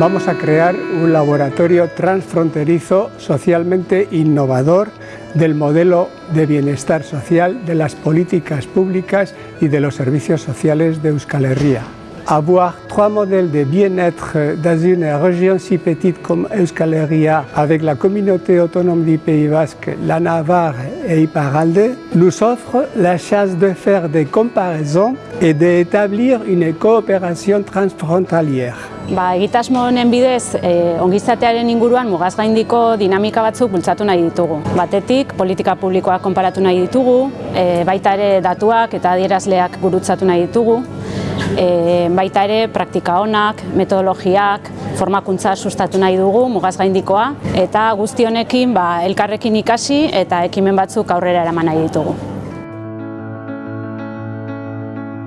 vamos a crear un laboratorio transfronterizo socialmente innovador del modelo de bienestar social, de las políticas públicas y de los servicios sociales de Euskal Herria. Avoir trois modèles de bien-être dans une région si petite comme Euskal Herria avec la communauté autonome du Pays Basque, la Navarre et Iparalde nous offre la chance de faire des comparaisons et d'établir une coopération transfrontalière. Ba, egitasmo honen bidez, e, ongizatearen inguruan mugaz gaindiko dinamika batzuk bultzatu nahi ditugu. Batetik, politika publikoak konparatu nahi ditugu, e, baita ere datuak eta adierazleak gurutzatu nahi ditugu, e, baita ere praktika honak, metodologiak, formakuntza sustatu nahi dugu mugaz gaindikoa, eta guzti honekin ba, elkarrekin ikasi eta ekimen batzuk aurrera eraman nahi ditugu.